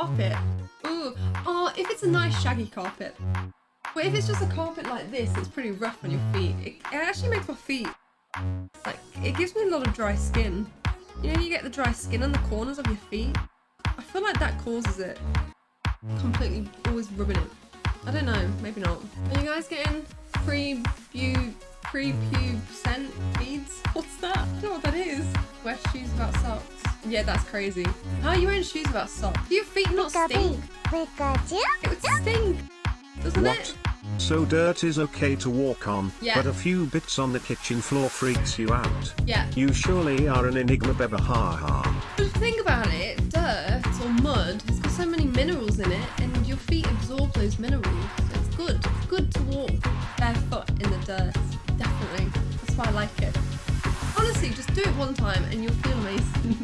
carpet. Ooh. Oh, if it's a nice shaggy carpet. But if it's just a carpet like this, it's pretty rough on your feet. It, it actually makes my feet, like, it gives me a lot of dry skin. You know, you get the dry skin on the corners of your feet? I feel like that causes it. Completely always rubbing it. I don't know, maybe not. Are you guys getting free bu pre-pubescent beads? What's that? I don't know what that is. Wear shoes without socks. Yeah, that's crazy. How are you wearing shoes without socks? Do your feet not stink? It would stink, doesn't What? it? So dirt is okay to walk on, Yeah. but a few bits on the kitchen floor freaks you out. Yeah. You surely are an enigma beba ha ha. Just think about it, dirt or mud has got so many minerals in it and your feet absorb those minerals. So it's good. It's good to walk barefoot in the dirt. Definitely. That's why I like it. Honestly, just do it one time and you'll feel amazing.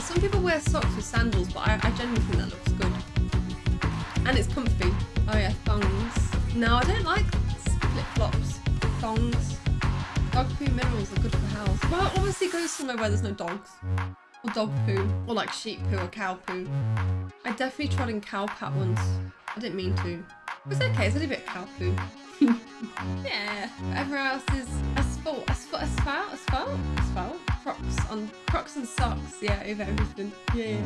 Some people wear socks with sandals, but I, I genuinely think that looks good. And it's comfy. Oh yeah, thongs. No, I don't like flip flops. Thongs. Dog poo minerals are good for health. Well, obviously go somewhere where there's no dogs. Or dog poo. Or like sheep poo or cow poo. I definitely trod in cow pat once. I didn't mean to. It's okay, it's a bit of cow poo. yeah. Everywhere else is on Crocs and socks, yeah, over everything. Yeah.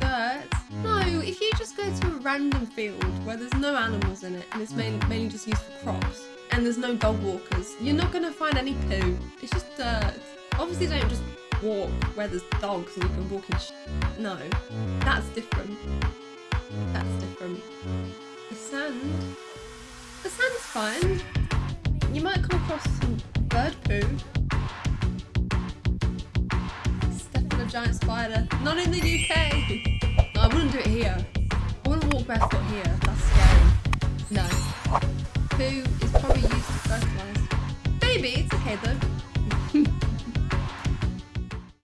Dirt. No, if you just go to a random field where there's no animals in it and it's mainly, mainly just used for crops and there's no dog walkers, you're not gonna find any poo. It's just dirt. Obviously, don't just walk where there's dogs and you can walk in. Sh- no, that's different. That's different. The sand. The sand's fine. You might come across some bird poo. Giant spider. Not in the UK. No, I wouldn't do it here. I wouldn't walk barefoot here. That's scary. No. Poo is probably used to fertilise. Maybe it's okay though.